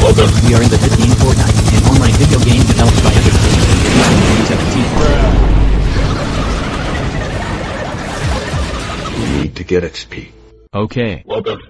Welcome. We are in the 15 Fortnite, an online video game developed by Epic Games. 2017. We need to get XP. Okay. Welcome.